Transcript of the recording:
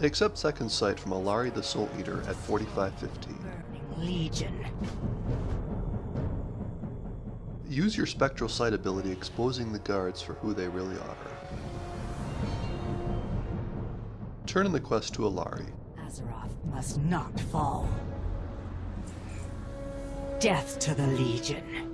Accept second sight from Alari the Soul Eater at 4515. Legion. Use your spectral sight ability exposing the guards for who they really are. Turn in the quest to Allari. Azeroth must not fall. Death to the Legion.